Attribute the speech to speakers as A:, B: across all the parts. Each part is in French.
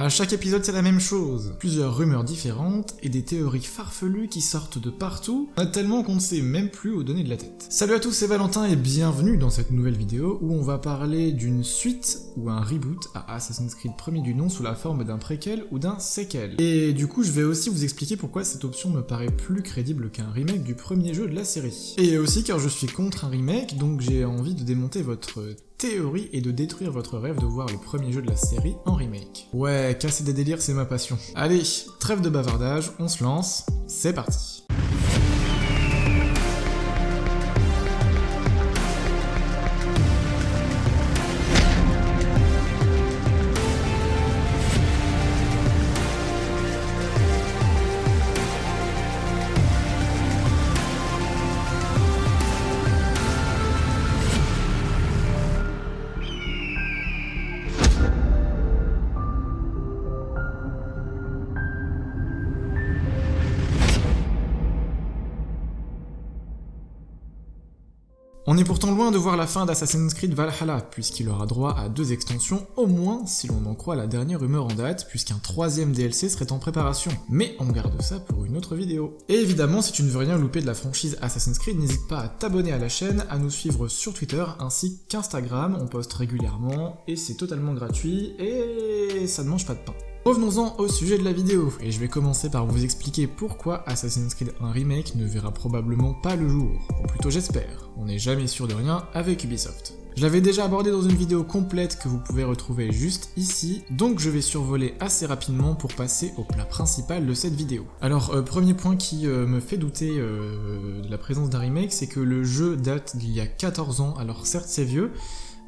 A: À chaque épisode, c'est la même chose. Plusieurs rumeurs différentes et des théories farfelues qui sortent de partout, tellement qu'on ne sait même plus où donner de la tête. Salut à tous, c'est Valentin et bienvenue dans cette nouvelle vidéo où on va parler d'une suite ou un reboot à Assassin's Creed premier du nom sous la forme d'un préquel ou d'un sequel. Et du coup, je vais aussi vous expliquer pourquoi cette option me paraît plus crédible qu'un remake du premier jeu de la série. Et aussi car je suis contre un remake, donc j'ai envie de démonter votre théorie et de détruire votre rêve de voir le premier jeu de la série en remake. Ouais, casser des délires, c'est ma passion. Allez, trêve de bavardage, on se lance, c'est parti. Est pourtant loin de voir la fin d'Assassin's Creed Valhalla, puisqu'il aura droit à deux extensions, au moins si l'on en croit la dernière rumeur en date, puisqu'un troisième DLC serait en préparation. Mais on garde ça pour une autre vidéo. Et évidemment, si tu ne veux rien louper de la franchise Assassin's Creed, n'hésite pas à t'abonner à la chaîne, à nous suivre sur Twitter, ainsi qu'Instagram, on poste régulièrement, et c'est totalement gratuit, et ça ne mange pas de pain. Revenons-en au sujet de la vidéo, et je vais commencer par vous expliquer pourquoi Assassin's Creed 1 Remake ne verra probablement pas le jour, ou plutôt j'espère, on n'est jamais sûr de rien avec Ubisoft. Je l'avais déjà abordé dans une vidéo complète que vous pouvez retrouver juste ici, donc je vais survoler assez rapidement pour passer au plat principal de cette vidéo. Alors, euh, premier point qui euh, me fait douter euh, de la présence d'un remake, c'est que le jeu date d'il y a 14 ans, alors certes c'est vieux,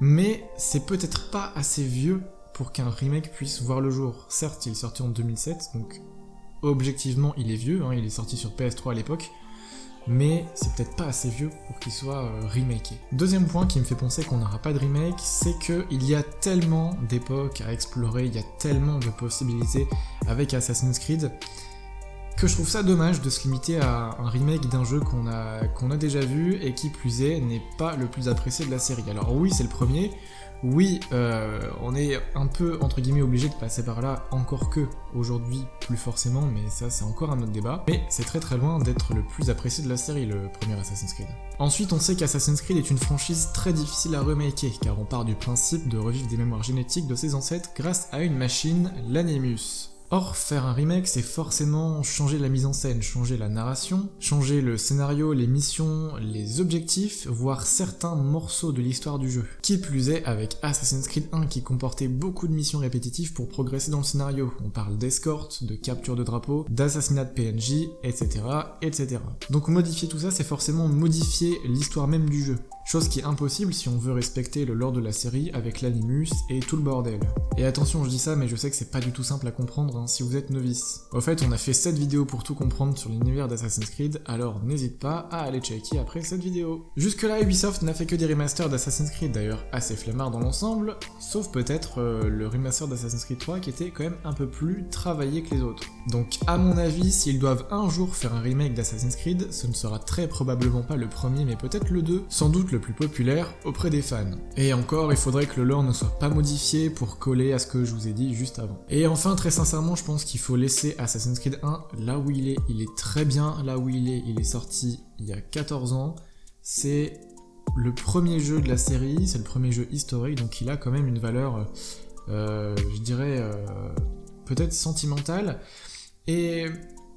A: mais c'est peut-être pas assez vieux pour qu'un remake puisse voir le jour. Certes, il est sorti en 2007, donc objectivement il est vieux, hein, il est sorti sur PS3 à l'époque, mais c'est peut-être pas assez vieux pour qu'il soit euh. Deuxième point qui me fait penser qu'on n'aura pas de remake, c'est qu'il y a tellement d'époques à explorer, il y a tellement de possibilités avec Assassin's Creed, que je trouve ça dommage de se limiter à un remake d'un jeu qu'on a déjà vu et qui plus est n'est pas le plus apprécié de la série. Alors oui c'est le premier, oui, euh, on est un peu, entre guillemets, obligé de passer par là, encore que, aujourd'hui, plus forcément, mais ça c'est encore un autre débat, mais c'est très très loin d'être le plus apprécié de la série, le premier Assassin's Creed. Ensuite, on sait qu'Assassin's Creed est une franchise très difficile à remaker, car on part du principe de revivre des mémoires génétiques de ses ancêtres grâce à une machine, l'Animus. Or, faire un remake, c'est forcément changer la mise en scène, changer la narration, changer le scénario, les missions, les objectifs, voire certains morceaux de l'histoire du jeu. Qui plus est, avec Assassin's Creed 1 qui comportait beaucoup de missions répétitives pour progresser dans le scénario. On parle d'escorte, de capture de drapeau, d'assassinat de PNJ, etc., etc. Donc modifier tout ça, c'est forcément modifier l'histoire même du jeu. Chose qui est impossible si on veut respecter le lore de la série avec l'animus et tout le bordel. Et attention, je dis ça, mais je sais que c'est pas du tout simple à comprendre hein, si vous êtes novice. Au fait, on a fait cette vidéo pour tout comprendre sur l'univers d'Assassin's Creed, alors n'hésite pas à aller checker après cette vidéo. Jusque là, Ubisoft n'a fait que des remasters d'Assassin's Creed, d'ailleurs assez flemmard dans l'ensemble, sauf peut-être euh, le remaster d'Assassin's Creed 3 qui était quand même un peu plus travaillé que les autres. Donc à mon avis, s'ils doivent un jour faire un remake d'Assassin's Creed, ce ne sera très probablement pas le premier, mais peut-être le 2, sans doute le plus populaire auprès des fans. Et encore, il faudrait que le lore ne soit pas modifié pour coller à ce que je vous ai dit juste avant. Et enfin, très sincèrement, je pense qu'il faut laisser Assassin's Creed 1 là où il est. Il est très bien là où il est. Il est sorti il y a 14 ans. C'est le premier jeu de la série, c'est le premier jeu historique, donc il a quand même une valeur, euh, je dirais, euh, peut-être sentimentale. Et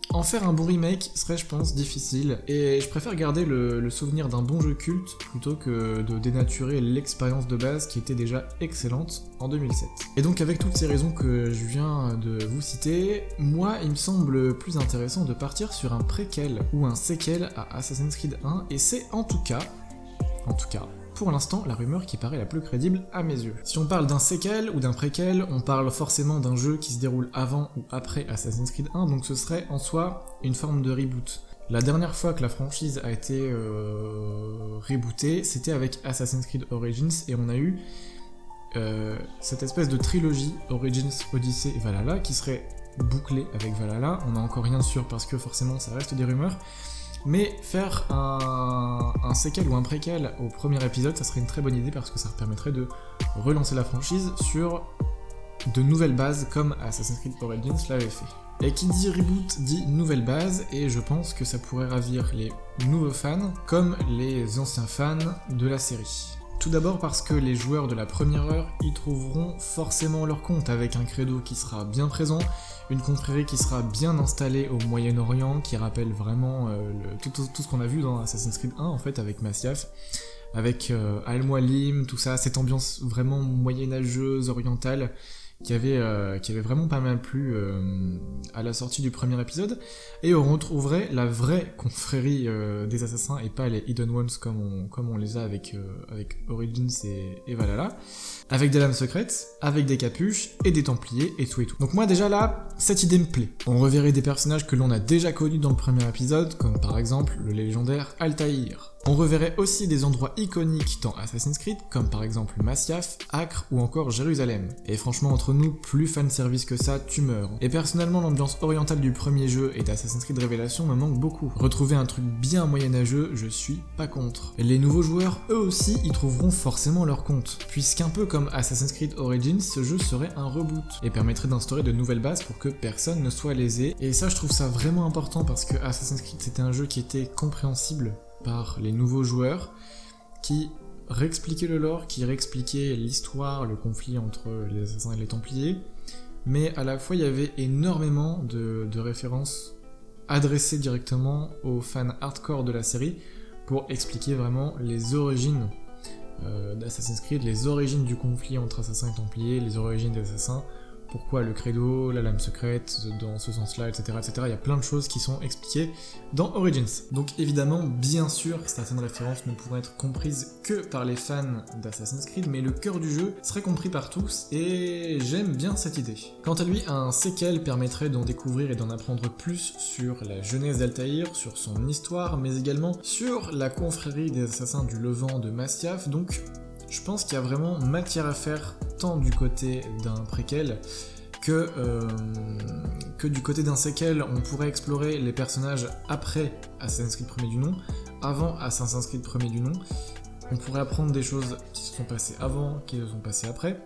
A: en faire un bon remake serait, je pense, difficile, et je préfère garder le, souvenir d'un bon jeu culte plutôt que de dénaturer l'expérience de base qui était déjà excellente en 2007. Et donc avec toutes ces raisons que je viens de vous citer, moi il me semble plus intéressant de partir sur un préquel ou un séquel à Assassin's Creed 1, et c'est en tout cas, en tout cas, pour l'instant la rumeur qui paraît la plus crédible à mes yeux. Si on parle d'un séquel ou d'un préquel, on parle forcément d'un jeu qui se déroule avant ou après Assassin's Creed 1, donc ce serait en soi une forme de reboot. La dernière fois que la franchise a été euh, rebootée, c'était avec Assassin's Creed Origins, et on a eu euh, cette espèce de trilogie Origins, Odyssey et Valhalla qui serait bouclée avec Valhalla. On n'a encore rien sûr parce que forcément ça reste des rumeurs. Mais faire un, un séquel ou un préquel au premier épisode, ça serait une très bonne idée parce que ça permettrait de relancer la franchise sur de nouvelles bases comme Assassin's Creed Origins l'avait fait. Et qui dit reboot dit nouvelle base, et je pense que ça pourrait ravir les nouveaux fans comme les anciens fans de la série. Tout d'abord parce que les joueurs de la première heure y trouveront forcément leur compte avec un credo qui sera bien présent, une confrérie qui sera bien installée au Moyen-Orient, qui rappelle vraiment euh, tout, ce qu'on a vu dans Assassin's Creed 1 en fait avec Masyaf, avec euh, Al-Mualim, tout ça, cette ambiance vraiment moyenâgeuse, orientale, qui avait, euh, qui avait vraiment pas mal plu euh, à la sortie du premier épisode, et on retrouverait la vraie confrérie euh, des assassins et pas les Hidden Ones comme on, les a avec, avec Origins et, et, Valhalla, avec des lames secrètes, avec des capuches et des templiers et tout et tout. Donc moi déjà là, cette idée me plaît. On reverrait des personnages que l'on a déjà connus dans le premier épisode, comme par exemple le légendaire Altaïr. On reverrait aussi des endroits iconiques dans Assassin's Creed, comme par exemple Masyaf, Acre ou encore Jérusalem. Et franchement, entre nous, plus fan service que ça, tu meurs. Et personnellement, l'ambiance orientale du premier jeu et d'Assassin's Creed Révélation me manque beaucoup. Retrouver un truc bien moyenâgeux, je suis pas contre. Les nouveaux joueurs, eux aussi, y trouveront forcément leur compte, puisqu'un peu comme Assassin's Creed Origins, ce jeu serait un reboot, et permettrait d'instaurer de nouvelles bases pour que personne ne soit lésé. Et ça, je trouve ça vraiment important parce que Assassin's Creed, c'était un jeu qui était compréhensible par les nouveaux joueurs qui réexpliquaient le lore, qui réexpliquaient l'histoire, le conflit entre les assassins et les templiers, mais à la fois il y avait énormément de, références adressées directement aux fans hardcore de la série pour expliquer vraiment les origines euh, d'Assassin's Creed, les origines du conflit entre assassins et templiers, les origines des assassins, pourquoi le credo, la lame secrète, dans ce sens-là, etc., etc. Il y a plein de choses qui sont expliquées dans Origins. Donc évidemment, bien sûr, certaines références ne pourront être comprises que par les fans d'Assassin's Creed, mais le cœur du jeu serait compris par tous, et j'aime bien cette idée. Quant à lui, un séquel permettrait d'en découvrir et d'en apprendre plus sur la jeunesse d'Altaïr, sur son histoire, mais également sur la confrérie des assassins du Levant de Masyaf, donc je pense qu'il y a vraiment matière à faire tant du côté d'un préquel que, euh, que du côté d'un séquel, on pourrait explorer les personnages après Assassin's Creed premier du nom, avant Assassin's Creed premier du nom. On pourrait apprendre des choses qui se sont passées avant, qui se sont passées après.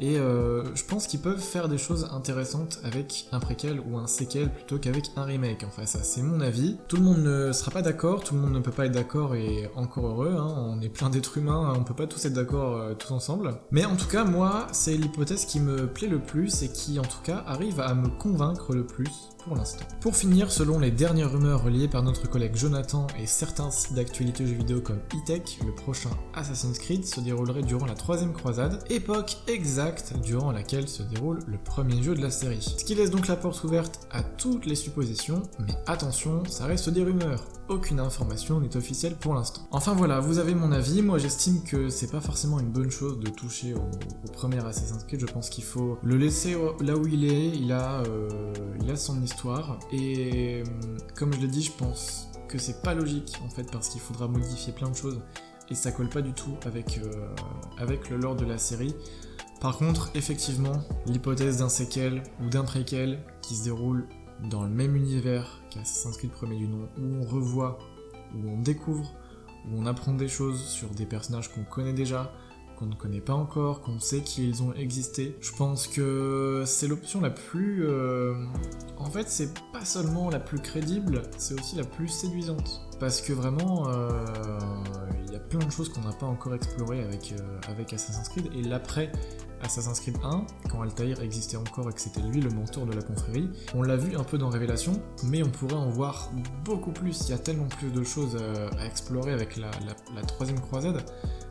A: Et euh, je pense qu'ils peuvent faire des choses intéressantes avec un préquel ou un séquel plutôt qu'avec un remake. Enfin ça c'est mon avis. Tout le monde ne sera pas d'accord, tout le monde ne peut pas être d'accord et encore heureux, hein. on est plein d'êtres humains, on peut pas tous être d'accord euh, tous ensemble. Mais en tout cas moi c'est l'hypothèse qui me plaît le plus et qui en tout cas arrive à me convaincre le plus pour l'instant. Pour finir, selon les dernières rumeurs reliées par notre collègue Jonathan et certains sites d'actualité jeux vidéo comme E-Tech, le prochain Assassin's Creed se déroulerait durant la troisième croisade, époque exacte durant laquelle se déroule le premier jeu de la série. Ce qui laisse donc la porte ouverte à toutes les suppositions, mais attention, ça reste des rumeurs aucune information n'est officielle pour l'instant. Enfin voilà, vous avez mon avis, moi j'estime que c'est pas forcément une bonne chose de toucher au, premier Assassin's Creed, je pense qu'il faut le laisser là où il est, il a, euh, il a son histoire, et euh, comme je l'ai dit, je pense que c'est pas logique en fait, parce qu'il faudra modifier plein de choses, et ça colle pas du tout avec, euh, avec le lore de la série. Par contre, effectivement, l'hypothèse d'un séquel ou d'un préquel qui se déroule dans le même univers qu'Assassin's Creed premier du nom, où on revoit, où on découvre, où on apprend des choses sur des personnages qu'on connaît déjà, qu'on ne connaît pas encore, qu'on sait qu'ils ont existé. Je pense que c'est l'option la plus... Euh, en fait, c'est pas seulement la plus crédible, c'est aussi la plus séduisante. Parce que vraiment, euh, il y a plein de choses qu'on n'a pas encore explorées avec, euh, avec Assassin's Creed, et l'après Assassin's Creed 1, quand Altair existait encore et que c'était lui le mentor de la confrérie. On l'a vu un peu dans Révélation, mais on pourrait en voir beaucoup plus. Il y a tellement plus de choses euh, à explorer avec la, la troisième croisade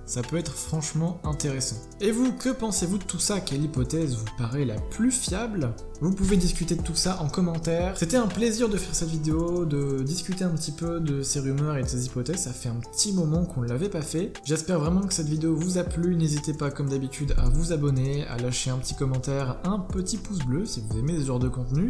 A: ça peut être franchement intéressant. Et vous, que pensez-vous de tout ça Quelle hypothèse vous paraît la plus fiable? Vous pouvez discuter de tout ça en commentaire. C'était un plaisir de faire cette vidéo, de discuter un petit peu de ces rumeurs et de ces hypothèses, ça fait un petit moment qu'on ne l'avait pas fait. J'espère vraiment que cette vidéo vous a plu, n'hésitez pas comme d'habitude à vous abonner, à lâcher un petit commentaire, un petit pouce bleu si vous aimez ce genre de contenu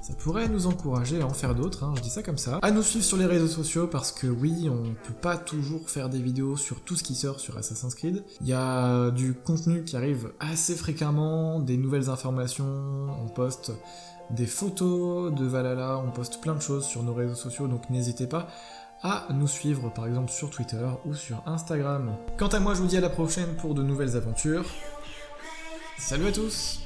A: ça pourrait nous encourager à en faire d'autres, hein, je dis ça comme ça. À nous suivre sur les réseaux sociaux parce que oui, on peut pas toujours faire des vidéos sur tout ce qui sort sur Assassin's Creed. Il y a du contenu qui arrive assez fréquemment, des nouvelles informations, on poste des photos de Valhalla, on poste plein de choses sur nos réseaux sociaux, donc n'hésitez pas à nous suivre par exemple sur Twitter ou sur Instagram. Quant à moi, je vous dis à la prochaine pour de nouvelles aventures. Salut à tous